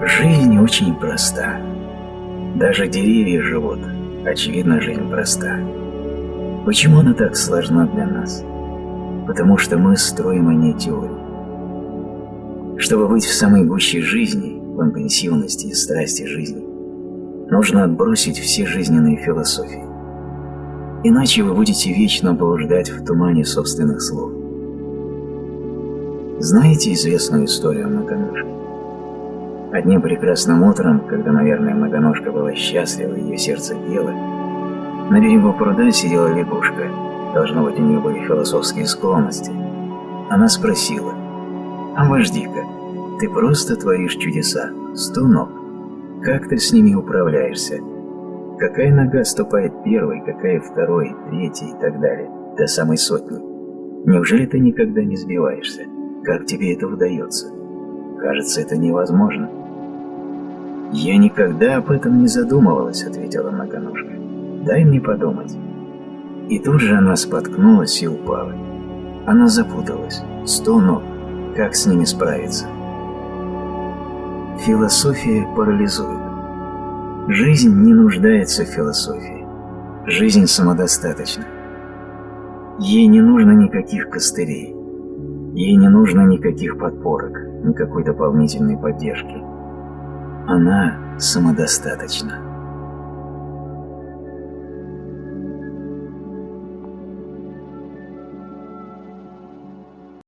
Жизнь очень проста. Даже деревья живут. Очевидно, жизнь проста. Почему она так сложна для нас? Потому что мы строим о ней теорию. Чтобы быть в самой гуще жизни, в интенсивности и страсти жизни, нужно отбросить все жизненные философии. Иначе вы будете вечно блуждать в тумане собственных слов. Знаете известную историю о многоножке? Одним прекрасным утром, когда, наверное, многоножка была счастлива, ее сердце пело, на берегу пруда сидела лягушка. Должно быть, у нее были философские склонности. Она спросила, «А вожди-ка, ты просто творишь чудеса, сто ног. Как ты с ними управляешься? Какая нога ступает первой, какая второй, третьей и так далее, до самой сотни? Неужели ты никогда не сбиваешься? Как тебе это удается? Кажется, это невозможно. «Я никогда об этом не задумывалась», — ответила многоножка. «Дай мне подумать». И тут же она споткнулась и упала. Она запуталась. Сто ног. Как с ними справиться? Философия парализует. Жизнь не нуждается в философии. Жизнь самодостаточна. Ей не нужно никаких костырей. Ей не нужно никаких подпорок, никакой дополнительной поддержки. Она самодостаточна.